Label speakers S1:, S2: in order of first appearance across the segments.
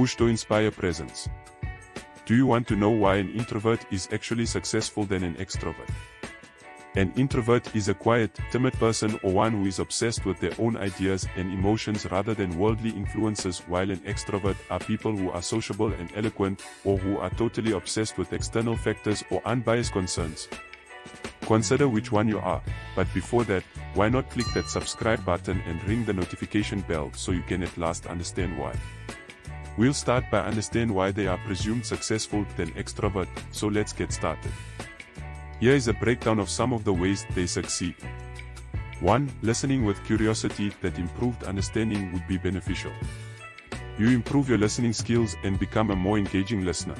S1: push to inspire presence. Do you want to know why an introvert is actually successful than an extrovert? An introvert is a quiet, timid person or one who is obsessed with their own ideas and emotions rather than worldly influences while an extrovert are people who are sociable and eloquent or who are totally obsessed with external factors or unbiased concerns. Consider which one you are, but before that, why not click that subscribe button and ring the notification bell so you can at last understand why. We'll start by understand why they are presumed successful than extrovert, so let's get started. Here is a breakdown of some of the ways they succeed. 1. Listening with curiosity that improved understanding would be beneficial. You improve your listening skills and become a more engaging listener.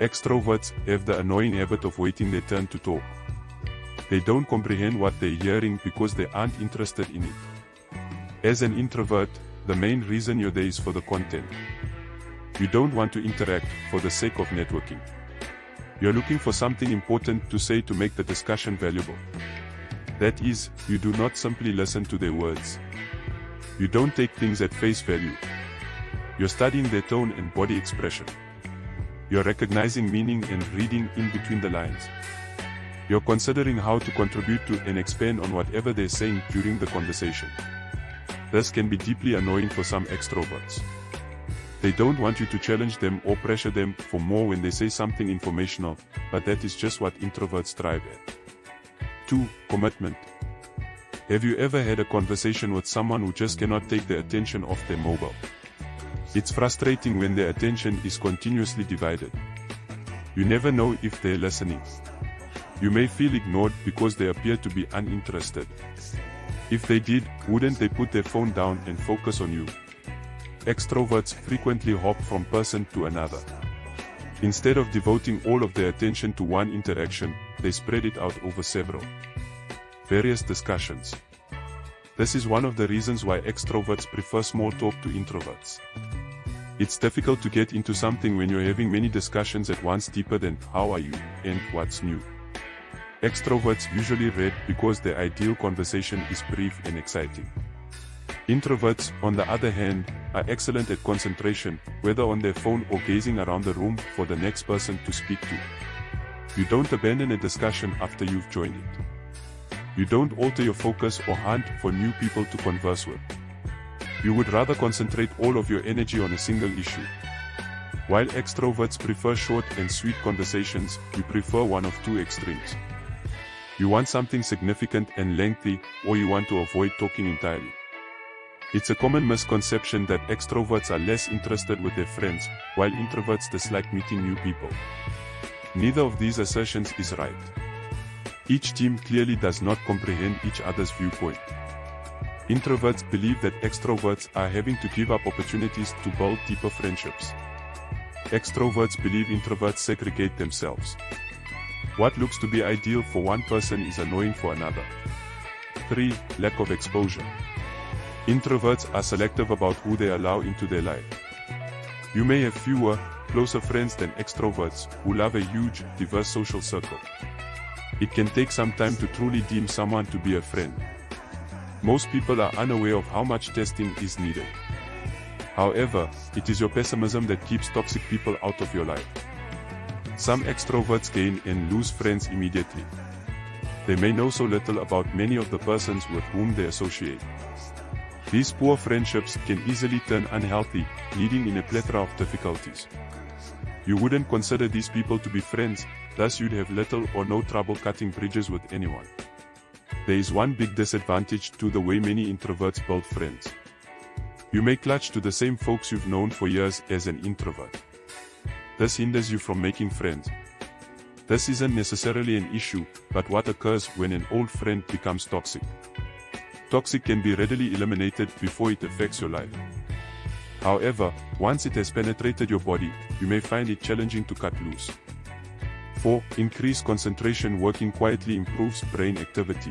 S1: Extroverts have the annoying habit of waiting their turn to talk. They don't comprehend what they're hearing because they aren't interested in it. As an introvert, the main reason you're there is for the content. You don't want to interact for the sake of networking. You're looking for something important to say to make the discussion valuable. That is, you do not simply listen to their words. You don't take things at face value. You're studying their tone and body expression. You're recognizing meaning and reading in between the lines. You're considering how to contribute to and expand on whatever they're saying during the conversation. This can be deeply annoying for some extroverts. They don't want you to challenge them or pressure them for more when they say something informational, but that is just what introverts strive at. 2. Commitment. Have you ever had a conversation with someone who just cannot take their attention off their mobile? It's frustrating when their attention is continuously divided. You never know if they're listening. You may feel ignored because they appear to be uninterested. If they did, wouldn't they put their phone down and focus on you? Extroverts frequently hop from person to another. Instead of devoting all of their attention to one interaction, they spread it out over several various discussions. This is one of the reasons why extroverts prefer small talk to introverts. It's difficult to get into something when you're having many discussions at once deeper than how are you and what's new. Extroverts usually read because their ideal conversation is brief and exciting. Introverts, on the other hand, are excellent at concentration, whether on their phone or gazing around the room for the next person to speak to. You don't abandon a discussion after you've joined it. You don't alter your focus or hunt for new people to converse with. You would rather concentrate all of your energy on a single issue. While extroverts prefer short and sweet conversations, you prefer one of two extremes. You want something significant and lengthy, or you want to avoid talking entirely. It's a common misconception that extroverts are less interested with their friends, while introverts dislike meeting new people. Neither of these assertions is right. Each team clearly does not comprehend each other's viewpoint. Introverts believe that extroverts are having to give up opportunities to build deeper friendships. Extroverts believe introverts segregate themselves. What looks to be ideal for one person is annoying for another. 3. Lack of exposure. Introverts are selective about who they allow into their life. You may have fewer, closer friends than extroverts who love a huge, diverse social circle. It can take some time to truly deem someone to be a friend. Most people are unaware of how much testing is needed. However, it is your pessimism that keeps toxic people out of your life. Some extroverts gain and lose friends immediately. They may know so little about many of the persons with whom they associate. These poor friendships can easily turn unhealthy, leading in a plethora of difficulties. You wouldn't consider these people to be friends, thus you'd have little or no trouble cutting bridges with anyone. There is one big disadvantage to the way many introverts build friends. You may clutch to the same folks you've known for years as an introvert. This hinders you from making friends. This isn't necessarily an issue, but what occurs when an old friend becomes toxic toxic can be readily eliminated before it affects your life. However, once it has penetrated your body, you may find it challenging to cut loose. 4. Increased concentration working quietly improves brain activity.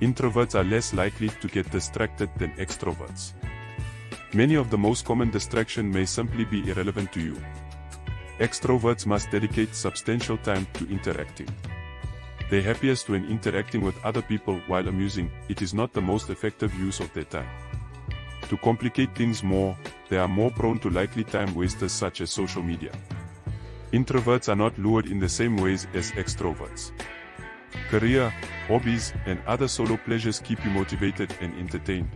S1: Introverts are less likely to get distracted than extroverts. Many of the most common distraction may simply be irrelevant to you. Extroverts must dedicate substantial time to interacting. They're happiest when interacting with other people while amusing, it is not the most effective use of their time. To complicate things more, they are more prone to likely time wasters such as social media. Introverts are not lured in the same ways as extroverts. Career, hobbies, and other solo pleasures keep you motivated and entertained.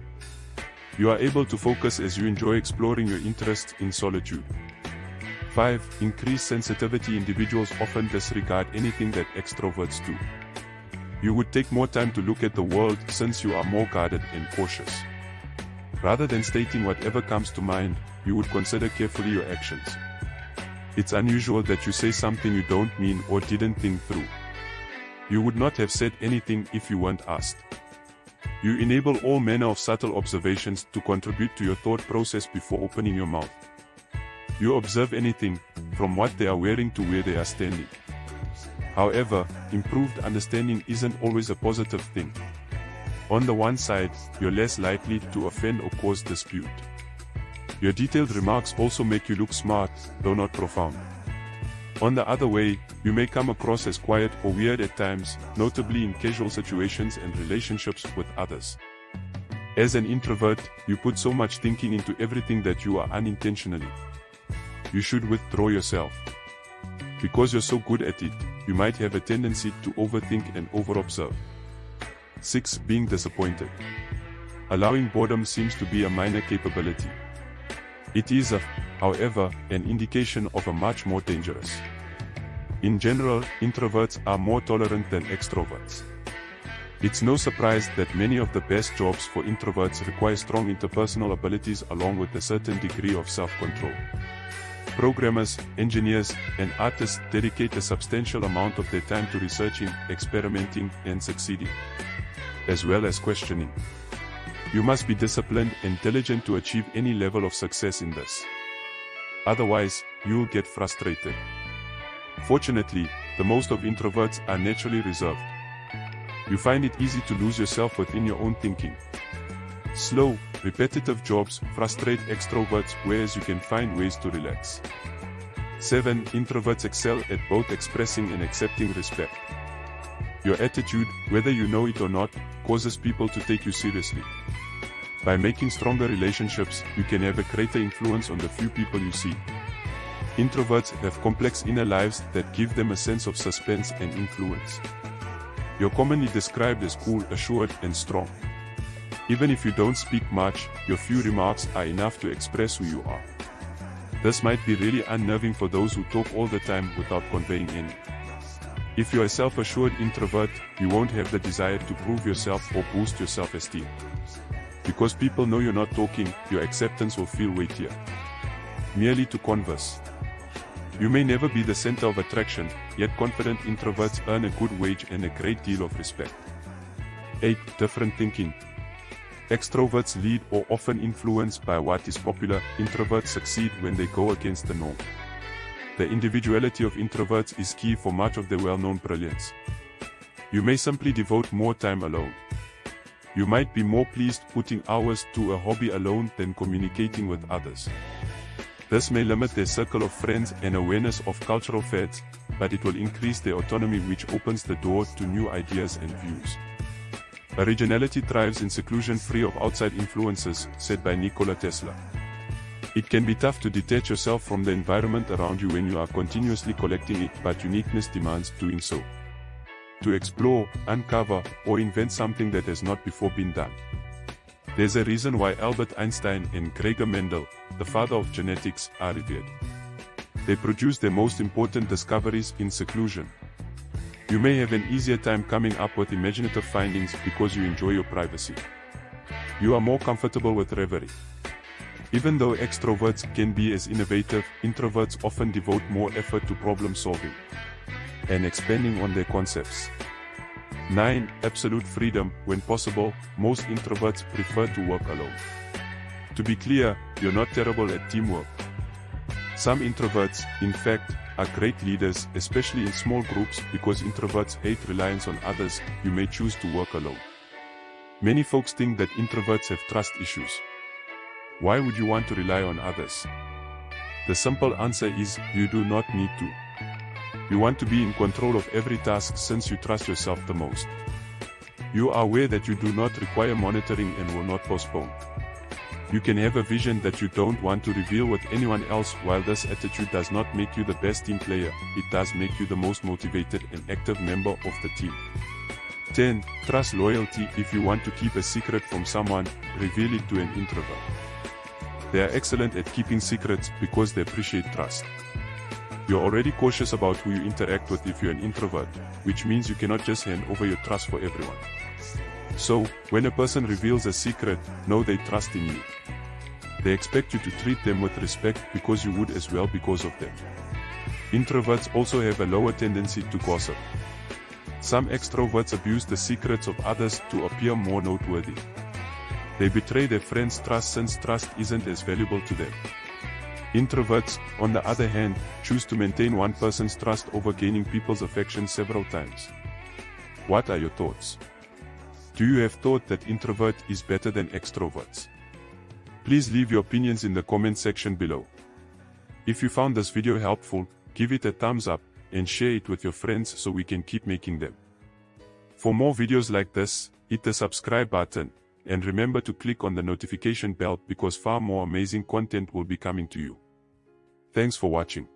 S1: You are able to focus as you enjoy exploring your interests in solitude. 5. Increased sensitivity Individuals often disregard anything that extroverts do. You would take more time to look at the world since you are more guarded and cautious. Rather than stating whatever comes to mind, you would consider carefully your actions. It's unusual that you say something you don't mean or didn't think through. You would not have said anything if you weren't asked. You enable all manner of subtle observations to contribute to your thought process before opening your mouth. You observe anything, from what they are wearing to where they are standing. However, improved understanding isn't always a positive thing. On the one side, you're less likely to offend or cause dispute. Your detailed remarks also make you look smart, though not profound. On the other way, you may come across as quiet or weird at times, notably in casual situations and relationships with others. As an introvert, you put so much thinking into everything that you are unintentionally. You should withdraw yourself. Because you're so good at it, you might have a tendency to overthink and overobserve. 6. Being disappointed. Allowing boredom seems to be a minor capability. It is, a, however, an indication of a much more dangerous. In general, introverts are more tolerant than extroverts. It's no surprise that many of the best jobs for introverts require strong interpersonal abilities along with a certain degree of self-control. Programmers, engineers, and artists dedicate a substantial amount of their time to researching, experimenting, and succeeding, as well as questioning. You must be disciplined and diligent to achieve any level of success in this. Otherwise, you'll get frustrated. Fortunately, the most of introverts are naturally reserved. You find it easy to lose yourself within your own thinking. Slow, repetitive jobs frustrate extroverts whereas you can find ways to relax. 7. Introverts excel at both expressing and accepting respect. Your attitude, whether you know it or not, causes people to take you seriously. By making stronger relationships, you can have a greater influence on the few people you see. Introverts have complex inner lives that give them a sense of suspense and influence. You're commonly described as cool, assured, and strong. Even if you don't speak much, your few remarks are enough to express who you are. This might be really unnerving for those who talk all the time without conveying any. If you're a self-assured introvert, you won't have the desire to prove yourself or boost your self-esteem. Because people know you're not talking, your acceptance will feel weightier. Merely to converse. You may never be the center of attraction, yet confident introverts earn a good wage and a great deal of respect. 8. Different thinking. Extroverts lead or often influenced by what is popular, introverts succeed when they go against the norm. The individuality of introverts is key for much of their well-known brilliance. You may simply devote more time alone. You might be more pleased putting hours to a hobby alone than communicating with others. This may limit their circle of friends and awareness of cultural fads, but it will increase their autonomy which opens the door to new ideas and views. Originality thrives in seclusion free of outside influences, said by Nikola Tesla. It can be tough to detach yourself from the environment around you when you are continuously collecting it, but uniqueness demands doing so to explore, uncover, or invent something that has not before been done. There's a reason why Albert Einstein and Gregor Mendel, the father of genetics, are revered. They produce their most important discoveries in seclusion. You may have an easier time coming up with imaginative findings because you enjoy your privacy. You are more comfortable with reverie. Even though extroverts can be as innovative, introverts often devote more effort to problem solving and expanding on their concepts. 9. Absolute freedom. When possible, most introverts prefer to work alone. To be clear, you're not terrible at teamwork. Some introverts, in fact, are great leaders, especially in small groups, because introverts hate reliance on others, you may choose to work alone. Many folks think that introverts have trust issues. Why would you want to rely on others? The simple answer is, you do not need to. You want to be in control of every task since you trust yourself the most. You are aware that you do not require monitoring and will not postpone. You can have a vision that you don't want to reveal with anyone else while this attitude does not make you the best team player, it does make you the most motivated and active member of the team. 10. Trust loyalty If you want to keep a secret from someone, reveal it to an introvert. They are excellent at keeping secrets because they appreciate trust. You're already cautious about who you interact with if you're an introvert, which means you cannot just hand over your trust for everyone. So, when a person reveals a secret, know they trust in you. They expect you to treat them with respect because you would as well because of them. Introverts also have a lower tendency to gossip. Some extroverts abuse the secrets of others to appear more noteworthy. They betray their friends' trust since trust isn't as valuable to them. Introverts, on the other hand, choose to maintain one person's trust over gaining people's affection several times. What are your thoughts? Do you have thought that introvert is better than extroverts? Please leave your opinions in the comment section below. If you found this video helpful, give it a thumbs up and share it with your friends so we can keep making them. For more videos like this, hit the subscribe button and remember to click on the notification bell because far more amazing content will be coming to you. Thanks for watching.